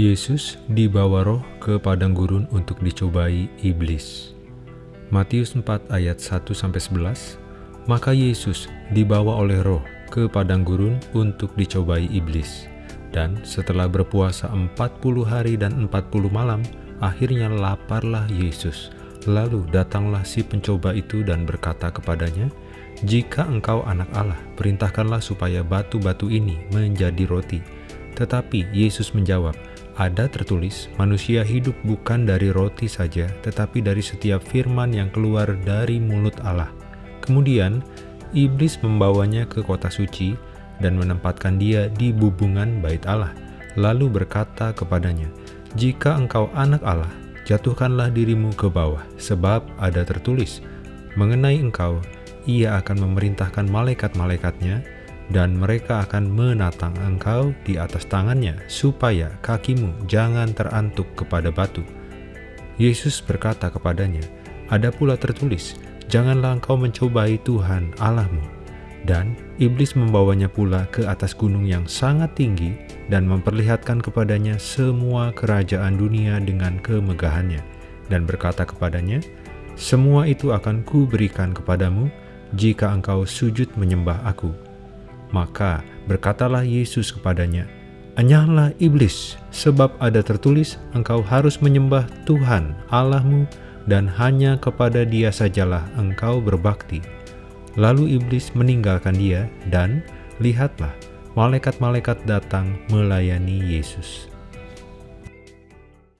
Yesus dibawa roh ke padang gurun untuk dicobai iblis. Matius 4 ayat 1-11 Maka Yesus dibawa oleh roh ke padang gurun untuk dicobai iblis. Dan setelah berpuasa 40 hari dan 40 malam, akhirnya laparlah Yesus. Lalu datanglah si pencoba itu dan berkata kepadanya, Jika engkau anak Allah, perintahkanlah supaya batu-batu ini menjadi roti. Tetapi Yesus menjawab, ada tertulis, manusia hidup bukan dari roti saja, tetapi dari setiap firman yang keluar dari mulut Allah. Kemudian, iblis membawanya ke kota suci dan menempatkan dia di bubungan bait Allah, lalu berkata kepadanya, Jika engkau anak Allah, jatuhkanlah dirimu ke bawah, sebab ada tertulis, mengenai engkau, ia akan memerintahkan malaikat-malaikatnya, dan mereka akan menatang engkau di atas tangannya, supaya kakimu jangan terantuk kepada batu. Yesus berkata kepadanya, Ada pula tertulis, Janganlah engkau mencobai Tuhan Allahmu. Dan iblis membawanya pula ke atas gunung yang sangat tinggi dan memperlihatkan kepadanya semua kerajaan dunia dengan kemegahannya, dan berkata kepadanya, Semua itu akan kuberikan kepadamu jika engkau sujud menyembah aku. Maka berkatalah Yesus kepadanya, Enyahlah iblis, sebab ada tertulis, engkau harus menyembah Tuhan Allahmu, dan hanya kepada dia sajalah engkau berbakti. Lalu iblis meninggalkan dia, dan lihatlah, malaikat-malaikat datang melayani Yesus.